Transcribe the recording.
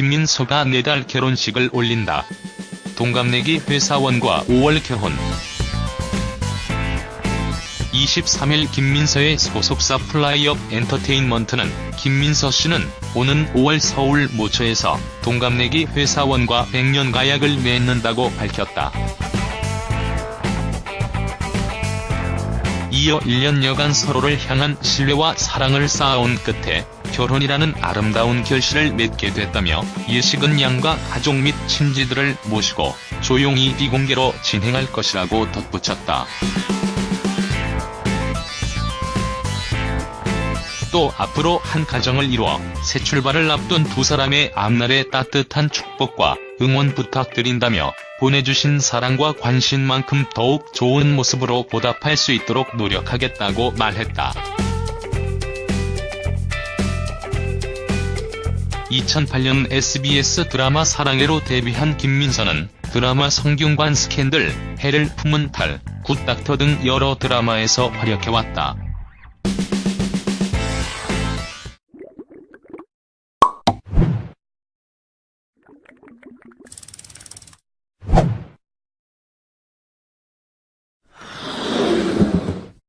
김민서가 내달 결혼식을 올린다. 동갑내기 회사원과 5월 결혼 23일 김민서의 소속사 플라이업 엔터테인먼트는 김민서 씨는 오는 5월 서울 모처에서 동갑내기 회사원과 100년 가약을 맺는다고 밝혔다. 이어 1년여간 서로를 향한 신뢰와 사랑을 쌓아온 끝에 결혼이라는 아름다운 결실을 맺게 됐다며 예식은 양가 가족 및 친지들을 모시고 조용히 비공개로 진행할 것이라고 덧붙였다. 또 앞으로 한 가정을 이루어 새 출발을 앞둔 두 사람의 앞날에 따뜻한 축복과 응원 부탁드린다며 보내주신 사랑과 관심만큼 더욱 좋은 모습으로 보답할 수 있도록 노력하겠다고 말했다. 2008년 SBS 드라마 사랑해로 데뷔한 김민서는 드라마 성균관 스캔들, 해를 품은 달, 굿닥터 등 여러 드라마에서 활약해왔다.